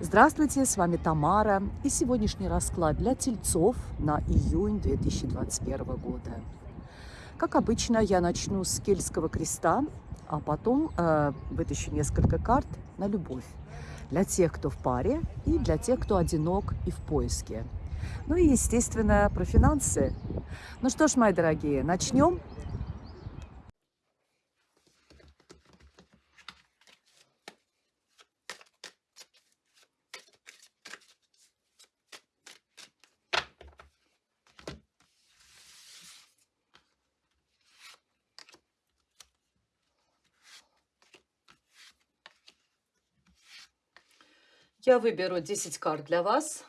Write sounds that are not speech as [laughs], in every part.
Здравствуйте, с вами Тамара и сегодняшний расклад для тельцов на июнь 2021 года. Как обычно, я начну с кельтского креста, а потом э, вытащу несколько карт на любовь для тех, кто в паре и для тех, кто одинок и в поиске. Ну и, естественно, про финансы. Ну что ж, мои дорогие, начнем. Я выберу 10 карт для вас.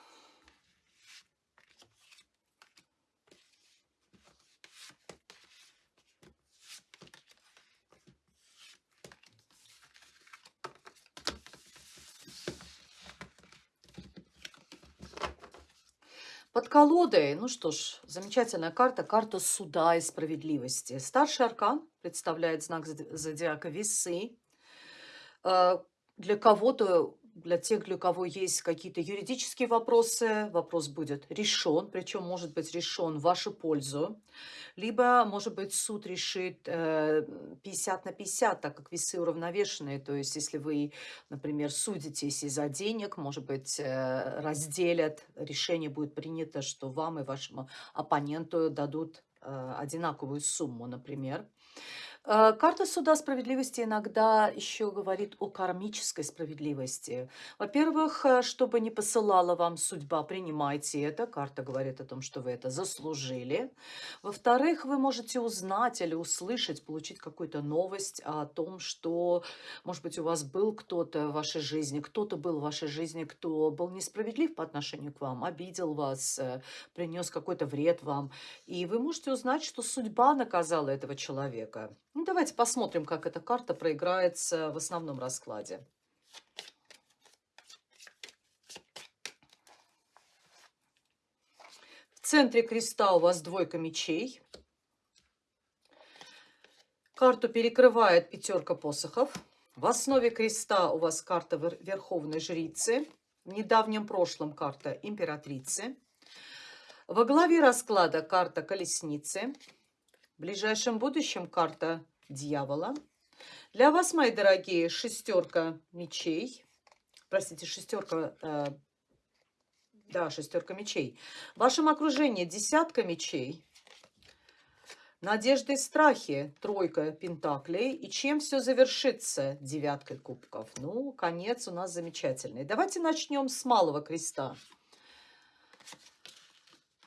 Под колодой, ну что ж, замечательная карта, карта суда и справедливости. Старший аркан представляет знак зодиака весы. Э, для кого-то для тех, для кого есть какие-то юридические вопросы, вопрос будет решен, причем может быть решен в вашу пользу. Либо, может быть, суд решит 50 э, на 50, так как весы уравновешенные. То есть, если вы, например, судитесь из-за денег, может быть, э, разделят, решение будет принято, что вам и вашему оппоненту дадут э, одинаковую сумму, например. Э, карта суда справедливости иногда еще говорит о кармической справедливости. Во-первых, э, чтобы не посылала вам судьба, принимайте это. Карта говорит о том, что вы это заслужили. Во-вторых, вы можете узнать или услышать, получить какую-то новость о том, что, может быть, у вас был кто-то в вашей жизни, кто-то был в вашей жизни, кто был несправедлив по отношению к вам, обидел вас, э, принес какой-то вред вам. И вы можете узнать, что судьба наказала этого человека. Ну, давайте посмотрим, как эта карта проиграется в основном раскладе. В центре креста у вас двойка мечей. Карту перекрывает пятерка посохов. В основе креста у вас карта Верховной Жрицы. В недавнем прошлом карта Императрицы. Во главе расклада карта Колесницы. В ближайшем будущем карта дьявола. Для вас, мои дорогие, шестерка мечей. Простите, шестерка... Э, да, шестерка мечей. В вашем окружении десятка мечей. Надежды и страхи, тройка пентаклей. И чем все завершится? Девяткой кубков. Ну, конец у нас замечательный. Давайте начнем с малого креста.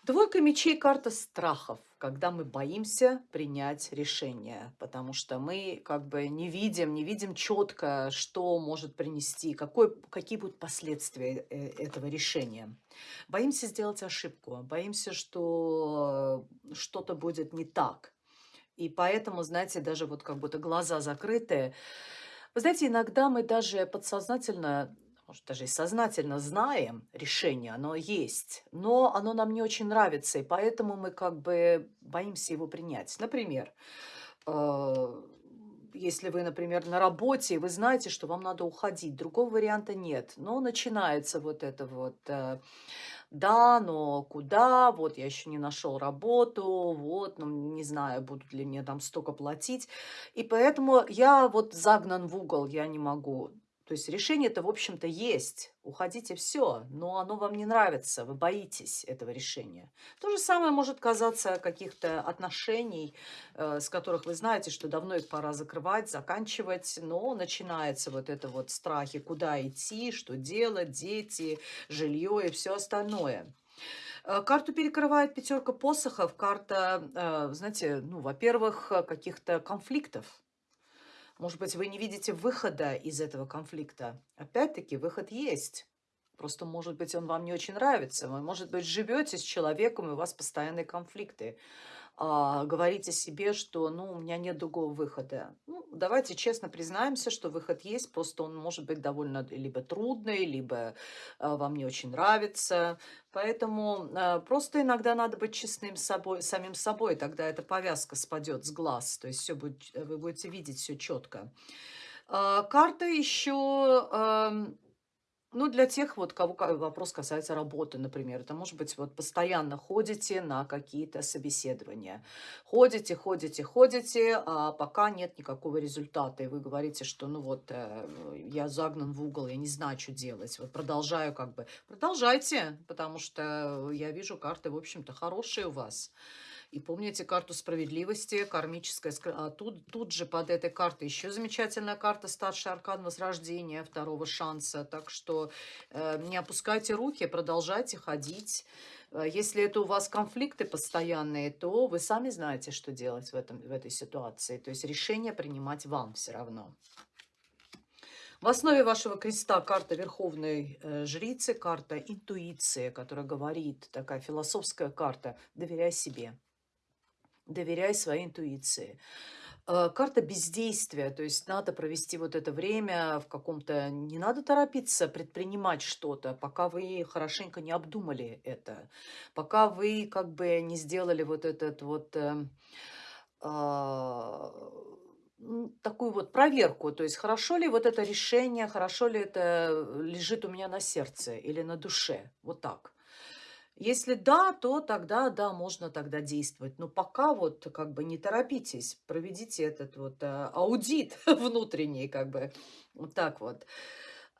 Двойка мечей – карта страхов, когда мы боимся принять решение, потому что мы как бы не видим, не видим четко, что может принести, какой, какие будут последствия э, этого решения. Боимся сделать ошибку, боимся, что что-то будет не так. И поэтому, знаете, даже вот как будто глаза закрытые. Вы знаете, иногда мы даже подсознательно может, даже и сознательно знаем решение, оно есть, но оно нам не очень нравится, и поэтому мы как бы боимся его принять. Например, э, если вы, например, на работе, и вы знаете, что вам надо уходить, другого варианта нет, но начинается вот это вот... Э, да, но куда, вот я еще не нашел работу, вот, ну, не знаю, будут ли мне там столько платить. И поэтому я вот загнан в угол, я не могу. То есть решение-то, в общем-то, есть. Уходите все, но оно вам не нравится, вы боитесь этого решения. То же самое может казаться каких-то отношений, э, с которых вы знаете, что давно их пора закрывать, заканчивать, но начинается вот это вот страхи, куда идти, что делать, дети, жилье и все остальное. Э, карту перекрывает пятерка посохов, карта, э, знаете, ну, во-первых, каких-то конфликтов может быть, вы не видите выхода из этого конфликта. Опять-таки, выход есть. Просто, может быть, он вам не очень нравится. Вы, может быть, живете с человеком, и у вас постоянные конфликты а, говорите себе, что ну, у меня нет другого выхода. Ну, давайте честно признаемся, что выход есть, просто он может быть довольно либо трудный, либо а, вам не очень нравится. Поэтому а, просто иногда надо быть честным с собой, самим собой, тогда эта повязка спадет с глаз, то есть все будет, вы будете видеть все четко. А, карта еще... Ну, для тех, вот, кого вопрос касается работы, например. Это может быть, вот постоянно ходите на какие-то собеседования. Ходите, ходите, ходите, а пока нет никакого результата. И вы говорите, что, ну вот, э, я загнан в угол, я не знаю, что делать. Вот продолжаю как бы. Продолжайте, потому что я вижу, карты, в общем-то, хорошие у вас. И помните карту справедливости, кармическая. А тут, тут же под этой картой еще замечательная карта старший аркан возрождения, второго шанса. Так что э, не опускайте руки, продолжайте ходить. Э, если это у вас конфликты постоянные, то вы сами знаете, что делать в, этом, в этой ситуации. То есть решение принимать вам все равно. В основе вашего креста карта Верховной э, Жрицы, карта интуиции, которая говорит, такая философская карта «Доверяй себе». Доверяй своей интуиции. Э, карта бездействия, то есть надо провести вот это время в каком-то... Не надо торопиться предпринимать что-то, пока вы хорошенько не обдумали это, пока вы как бы не сделали вот этот вот... Э, а, такую вот проверку, то есть хорошо ли вот это решение, хорошо ли это лежит у меня на сердце или на душе, вот так. Если да, то тогда, да, можно тогда действовать. Но пока вот как бы не торопитесь, проведите этот вот э, аудит [laughs] внутренний, как бы, вот так вот.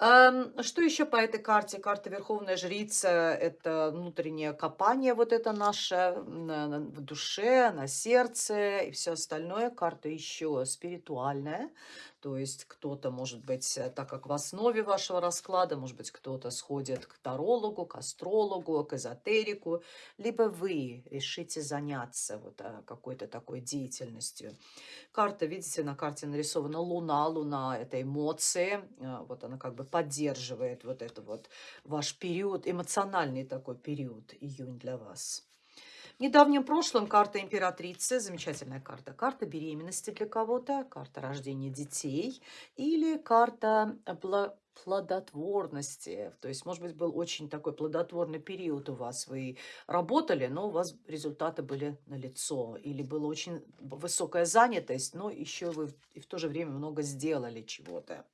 Что еще по этой карте? Карта Верховная Жрица– это внутреннее копание вот это наше на, на- в душе, на сердце и все остальное. Карта еще спиритуальная, то есть кто-то, может быть, э, так как в основе вашего расклада, может быть, кто-то сходит к тарологу, к астрологу, к эзотерику, либо вы решите заняться вот а, какой-то такой деятельностью. Карта, видите, на карте нарисована Луна. Луна– это эмоции. а, Вот она как бы поддерживает вот это вот ваш период, эмоциональный такой период, июнь для вас. В недавнем прошлом карта императрицы, замечательная карта. Карта беременности для кого-то, карта рождения детей или карта плодотворности. То есть, может быть, был очень такой плодотворный период у вас. Вы работали, но у вас результаты были налицо. Или была очень высокая занятость, но еще вы и в то же время много сделали чего-то.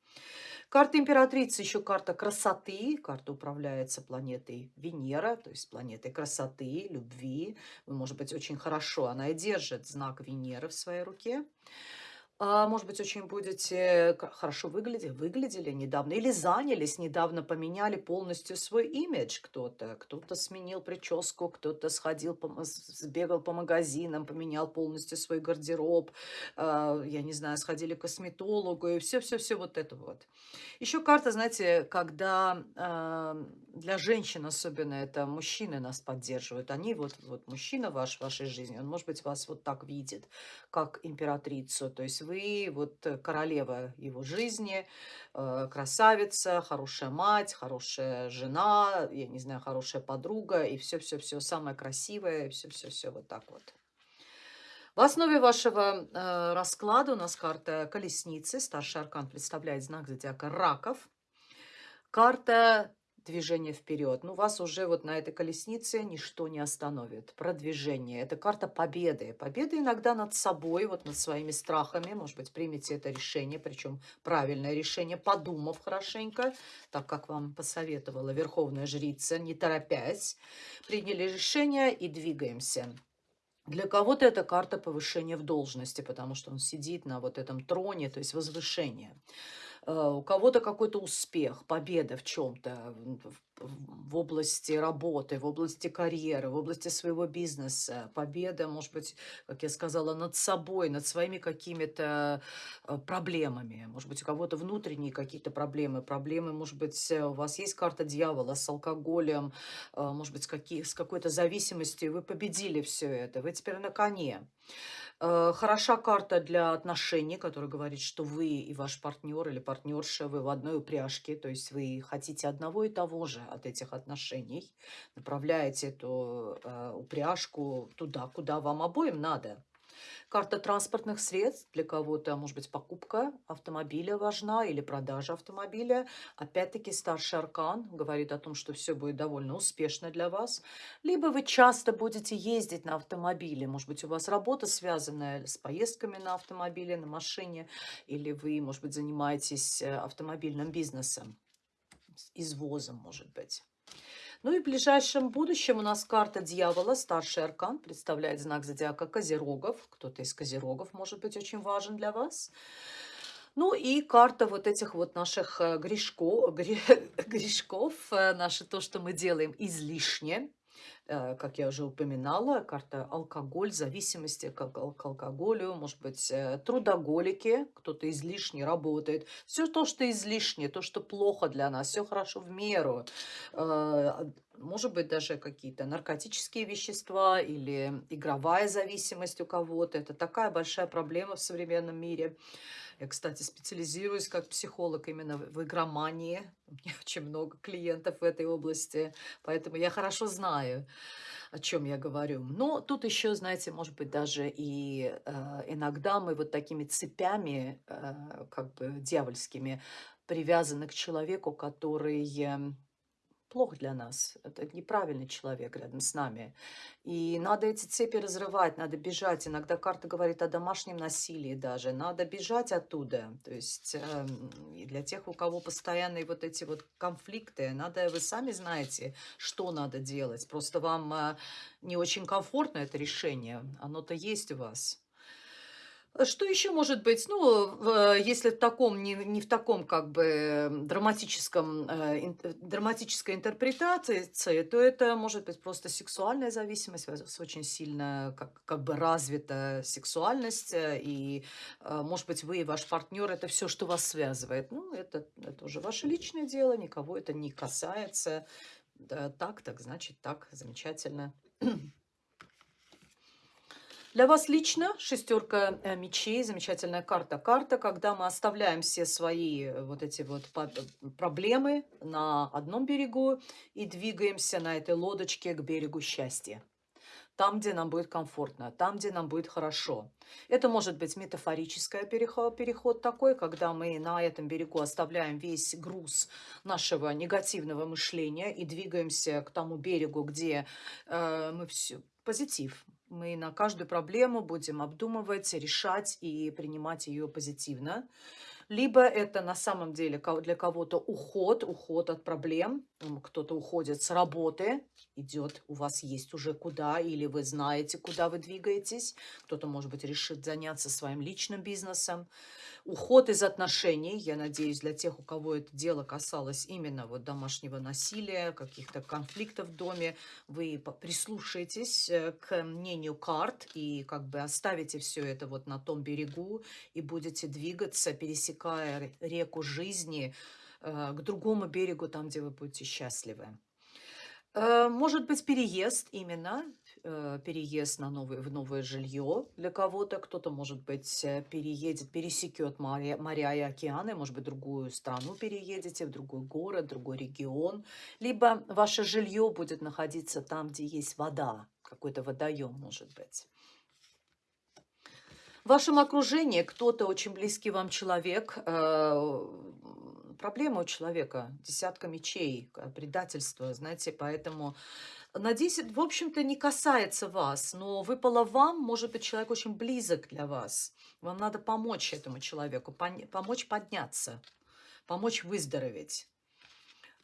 Карта императрицы, еще карта красоты. Карта управляется планетой Венера, то есть планетой красоты, любви. Вы, может быть, очень хорошо, она и держит знак Венеры в своей руке. А, может быть, очень будете хорошо выглядеть, выглядели недавно или занялись недавно, поменяли полностью свой имидж кто-то. Кто-то сменил прическу, кто-то сходил, сбегал по магазинам, поменял полностью свой гардероб. А, я не знаю, сходили к косметологу и все-все-все вот это вот. Еще карта, знаете, когда для женщин особенно это мужчины нас поддерживают. Они вот, вот мужчина ваш в вашей жизни, он, может быть, вас вот так видит, как императрицу. То есть вы вот э, королева его жизни, э, красавица, хорошая мать, хорошая жена, я не знаю, хорошая подруга, и все-все-все самое красивое, все-все-все вот так вот. В основе вашего э, расклада у нас карта колесницы. Старший аркан представляет знак зодиака раков. Карта движение вперед. Ну, вас уже вот на этой колеснице ничто не остановит. Продвижение. Это карта победы. Победа иногда над собой, вот над своими страхами. Может быть, примите это решение, причем правильное решение, подумав хорошенько, так как вам посоветовала Верховная Жрица, не торопясь. Приняли решение и двигаемся. Для кого-то это карта повышения в должности, потому что он сидит на вот этом троне, то есть возвышение. Э, у кого-то какой-то успех, победа в чем-то, в области работы, в области карьеры, в области своего бизнеса, победа, может быть, как я сказала, над собой, над своими какими-то э, проблемами. Может быть, у кого-то внутренние какие-то проблемы. Проблемы, может быть, у вас есть карта дьявола с алкоголем, э, может быть, с, какие, с какой-то зависимостью. Вы победили все это, вы теперь на коне. Э, хороша карта для отношений, которая говорит, что вы и ваш партнер или партнерша, вы в одной упряжке, то есть вы хотите одного и того же от этих отношений, направляете эту э, упряжку туда, куда вам обоим надо. Карта транспортных средств для кого-то, может быть, покупка автомобиля важна или продажа автомобиля. Опять-таки старший аркан говорит о том, что все будет довольно успешно для вас. Либо вы часто будете ездить на автомобиле. Может быть, у вас работа связанная с поездками на автомобиле, на машине. Или вы, может быть, занимаетесь э, автомобильным бизнесом. извозом, может быть. Ну и в ближайшем будущем у нас карта дьявола, старший аркан, представляет знак зодиака Козерогов. Кто-то из Козерогов может быть очень важен для вас. Ну и карта вот этих вот наших э, грешков, [laughs] грешков, э, наше то, что мы делаем излишне. Э, как я уже упоминала, карта алкоголь, зависимости к, к алкоголю, может быть, э, трудоголики, кто-то излишне работает. Все то, что излишне, то, что плохо для нас, все хорошо в меру. Может быть, даже какие-то наркотические вещества или игровая зависимость у кого-то. Это такая большая проблема в современном мире. Я, кстати, специализируюсь как психолог именно в игромании. У меня [laughs] очень много клиентов в этой области, поэтому я хорошо знаю, о чем я говорю. Но тут еще, знаете, может быть, даже и э, иногда мы вот такими цепями, э, как бы дьявольскими, привязаны к человеку, который плох для нас. Это неправильный человек рядом с нами. И надо эти цепи разрывать, надо бежать. Иногда карта говорит о домашнем насилии даже. Надо бежать оттуда. То есть э, для тех, у кого постоянные вот эти вот конфликты, надо, вы сами знаете, что надо делать. Просто вам э, не очень комфортно это решение. Оно-то есть у вас. Что еще может быть? Ну, если в таком, не, не в таком как бы драматическом, э, э драматической интерпретации, то это может быть просто сексуальная зависимость, очень сильно как, как бы развита сексуальность, э, и, э, может быть, вы и ваш партнер, это все, что вас связывает. Ну, это, это уже ваше личное дело, никого это не касается. Да, так, так, значит так, замечательно. Для вас лично шестерка э, мечей, замечательная карта. Карта, когда мы оставляем все свои э, вот эти вот э, проблемы на одном берегу и двигаемся на этой лодочке к берегу счастья. Там, где нам будет комфортно, там, где нам будет хорошо. Это может быть метафорический переход, переход такой, когда мы на этом берегу оставляем весь груз нашего негативного мышления и двигаемся к тому берегу, где э, мы все позитив, мы на каждую проблему будем обдумывать, решать и принимать ее позитивно. Либо это на самом деле для кого-то уход, уход от проблем. Кто-то уходит с работы, идет, у вас есть уже куда, или вы знаете, куда вы двигаетесь. Кто-то, может быть, решит заняться своим личным бизнесом. Уход из отношений, я надеюсь, для тех, у кого это дело касалось именно вот домашнего насилия, каких-то конфликтов в доме, вы прислушаетесь э, к мнению карт и как бы оставите все это вот на том берегу и будете двигаться, пересекая реку жизни к другому берегу, там, где вы будете счастливы. Э, может быть, переезд именно, э, переезд на новое, в новое жилье для кого-то. Кто-то, может быть, э, переедет, пересекет моря, моря и океаны, может быть, в другую страну переедете, в другой город, в другой регион. Либо ваше жилье будет находиться там, где есть вода, какой-то водоем, может быть. В вашем окружении кто-то очень близкий вам человек проблема у человека, десятка мечей, предательство, знаете, поэтому надеюсь, в общем-то, не касается вас, но выпало вам, может быть, человек очень близок для вас. Вам надо помочь этому человеку, помочь подняться, помочь выздороветь.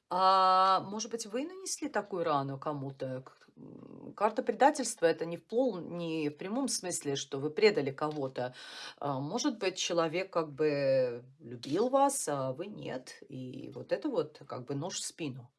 А может быть, вы нанесли такую рану кому-то? Карта предательства– это не в, пол, не в прямом смысле, что вы предали кого-то. А может быть, человек как бы любил вас, а вы нет. И вот это вот как бы нож в спину.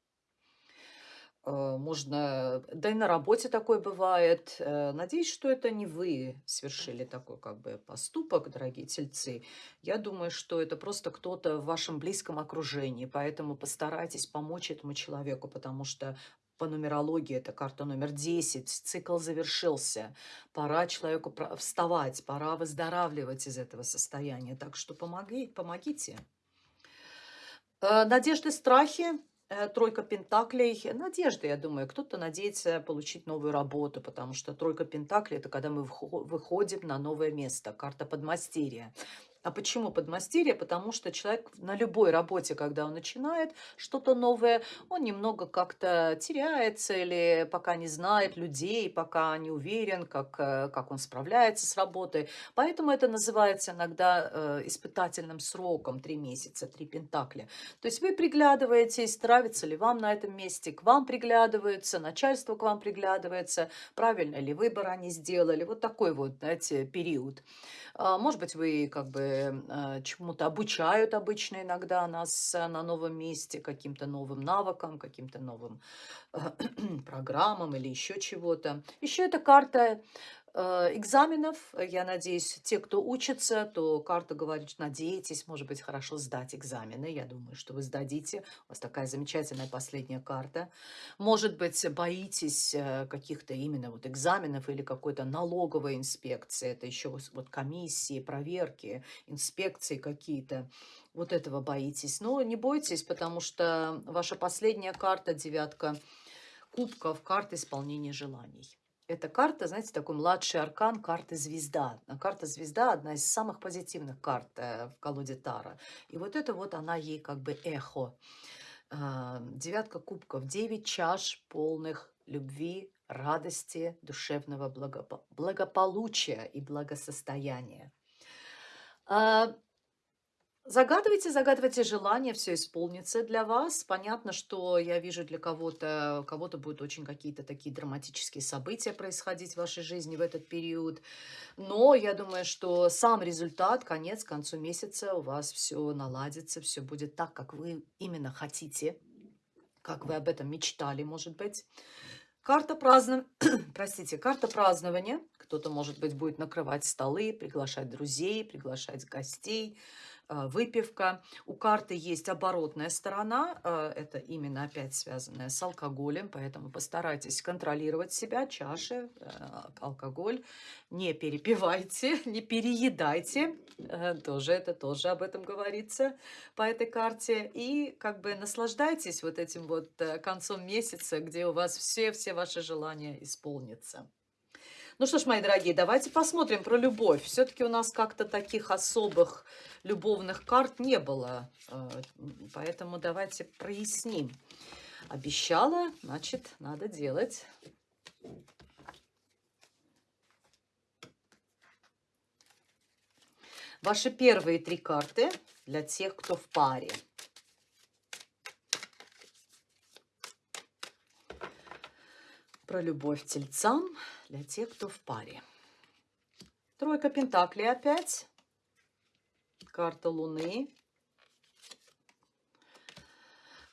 Э, можно, да и на работе такое бывает. Э, надеюсь, что это не вы совершили такой как бы поступок, дорогие тельцы. Я думаю, что это просто кто-то в вашем близком окружении, поэтому постарайтесь помочь этому человеку, потому что по нумерологии это карта номер 10, цикл завершился, пора человеку вставать, пора выздоравливать из этого состояния, так что помоги, помогите. Э, надежды, страхи Э, тройка пентаклей. Надежда, я думаю. Кто-то надеется получить новую работу, потому что тройка пентаклей – это когда мы выходим на новое место. Карта подмастерья. А почему подмастерье? Потому что человек на любой работе, когда он начинает что-то новое, он немного как-то теряется или пока не знает людей, пока не уверен, как, э, как он справляется с работой. Поэтому это называется иногда э, испытательным сроком, три месяца, три пентакля. То есть вы приглядываетесь, нравится ли вам на этом месте, к вам приглядываются, начальство к вам приглядывается, правильно ли выбор они сделали. Вот такой вот, знаете, период. А, может быть, вы как бы а, чему-то обучают обычно иногда нас а, на новом месте, каким-то новым навыкам, каким-то новым [clears throat] программам или еще чего-то. Еще эта карта Э, экзаменов. Я надеюсь, те, кто учится, то карта говорит, надейтесь, может быть, хорошо сдать экзамены. Я думаю, что вы сдадите. У вас такая замечательная последняя карта. Может быть, боитесь э, каких-то именно вот экзаменов или какой-то налоговой инспекции. Это еще вот комиссии, проверки, инспекции какие-то. Вот этого боитесь. Но не бойтесь, потому что ваша последняя карта, девятка кубков, карта исполнения желаний. Эта карта, знаете, такой младший аркан карты звезда. А карта звезда одна из самых позитивных карт э, в колоде Тара. И вот это вот она ей как бы эхо. А, девятка кубков, девять чаш полных любви, радости, душевного благополучия и благосостояния. Загадывайте, загадывайте желание, все исполнится для вас. Понятно, что я вижу для кого-то, кого-то будут очень какие-то такие драматические события происходить в вашей жизни в этот период. Но я думаю, что сам результат, конец, к концу месяца у вас все наладится, все будет так, как вы именно хотите, как вы об этом мечтали, может быть. Карта празднования, [clears throat] простите, карта празднования. Кто-то, может быть, будет накрывать столы, приглашать друзей, приглашать гостей, выпивка. У карты есть оборотная сторона, а, это именно опять связанная с алкоголем, поэтому постарайтесь контролировать себя, чаши, а, алкоголь. Не перепивайте, [laughs] не переедайте, тоже это тоже об этом говорится по этой карте. И как бы наслаждайтесь вот этим вот э, концом месяца, где у вас все-все ваши желания исполнятся. Ну что ж, мои дорогие, давайте посмотрим про любовь. Все-таки у нас как-то таких особых любовных карт не было. Э, поэтому давайте проясним. Обещала, значит, надо делать. Ваши первые три карты для тех, кто в паре. Про любовь тельцам для тех, кто в паре. Тройка пентаклей опять. Карта Луны.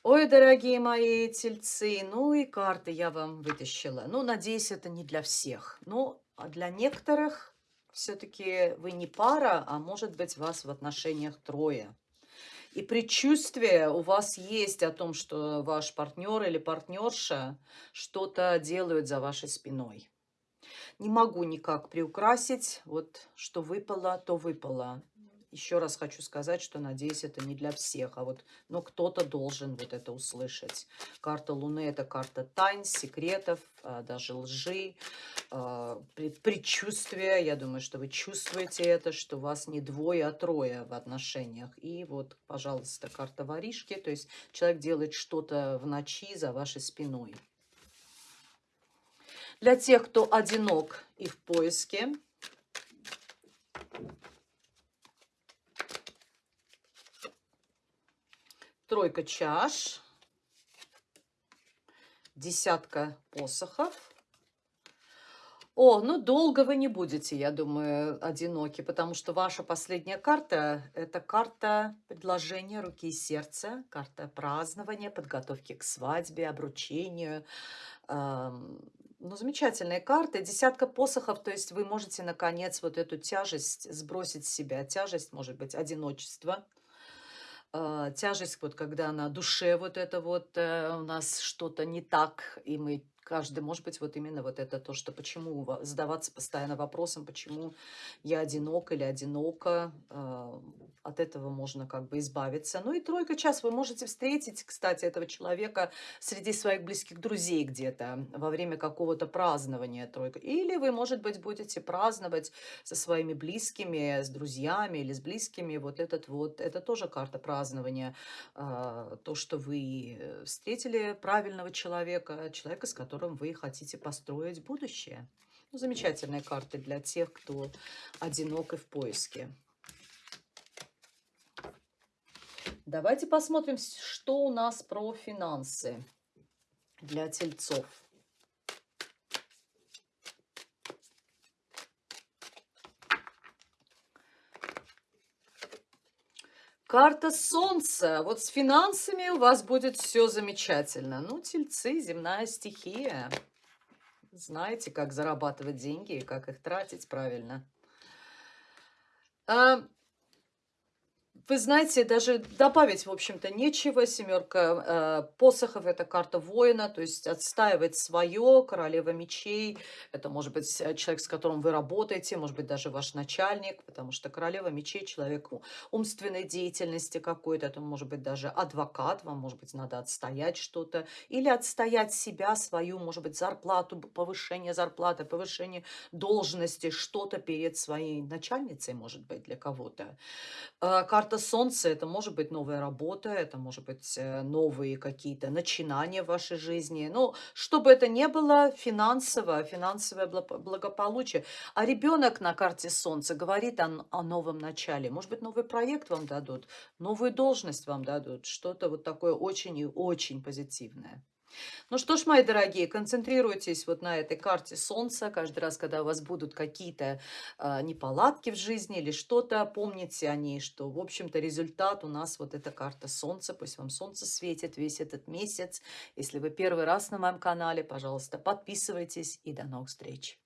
Ой, дорогие мои тельцы, ну и карты я вам вытащила. Ну, надеюсь, это не для всех. Ну, а для некоторых все-таки вы не пара, а может быть вас в отношениях трое. И предчувствие у вас есть о том, что ваш партнер или партнерша что-то делают за вашей спиной. Не могу никак приукрасить. Вот что выпало, то выпало. Еще раз хочу сказать, что, надеюсь, это не для всех, а вот, но кто-то должен вот это услышать. Карта Луны – это карта тайн, секретов, а, даже лжи, а, предчувствия. Я думаю, что вы чувствуете это, что вас не двое, а трое в отношениях. И вот, пожалуйста, карта воришки, то есть человек делает что-то в ночи за вашей спиной. Для тех, кто одинок и в поиске, тройка чаш, десятка посохов. О, ну долго вы не будете, я думаю, одиноки, потому что ваша последняя карта – это карта предложения руки и сердца, карта празднования, подготовки к свадьбе, обручению, ну, замечательные карты. Десятка посохов, то есть вы можете, наконец, вот эту тяжесть сбросить с себя. Тяжесть, может быть, одиночество. Э, тяжесть, вот когда на душе вот это вот э, у нас что-то не так, и мы Каждый, может быть, вот именно вот это то, что почему ва задаваться постоянно вопросом, почему я одинок или одинока. А, от этого можно как бы избавиться. Ну и тройка чаш. Вы можете встретить, кстати, этого человека среди своих близких друзей где-то во время какого-то празднования тройка. Или вы, может быть, будете праздновать со своими близкими, с друзьями или с близкими. Вот этот вот, это тоже карта празднования. А, то, что вы э, встретили правильного человека, человека, с которым которым вы хотите построить будущее. Ну, замечательные карты для тех, кто одинок и в поиске. Давайте посмотрим, что у нас про финансы для тельцов. Карта Солнца. Вот с финансами у вас будет все замечательно. Ну, тельцы, земная стихия. Знаете, как зарабатывать деньги и как их тратить правильно. А, вы знаете, даже добавить, в общем-то, нечего. Семерка э, посохов– это карта воина, то есть отстаивать свое, королева мечей. Это может быть э, человек, с которым вы работаете, может быть, даже ваш начальник, потому что королева мечей– человек умственной деятельности какой-то, это может быть даже адвокат, вам, может быть, надо отстоять что-то, или отстоять себя, свою, может быть, зарплату, повышение зарплаты, повышение должности, что-то перед своей начальницей, может быть, для кого-то. Э, карта солнце, это может быть новая работа, это может быть э, новые какие-то начинания в вашей жизни. Ну, чтобы это не было финансово, финансовое благополучие. А ребенок на карте солнца говорит о, о новом начале. Может быть, новый проект вам дадут, новую должность вам дадут. Что-то вот такое очень и очень позитивное. Ну что ж, мои дорогие, концентрируйтесь вот на этой карте Солнца. Каждый раз, когда у вас будут какие-то э, неполадки в жизни или что-то, помните о ней, что, в общем-то, результат у нас вот эта карта Солнца. Пусть вам Солнце светит весь этот месяц. Если вы первый раз на моем канале, пожалуйста, подписывайтесь и до новых встреч.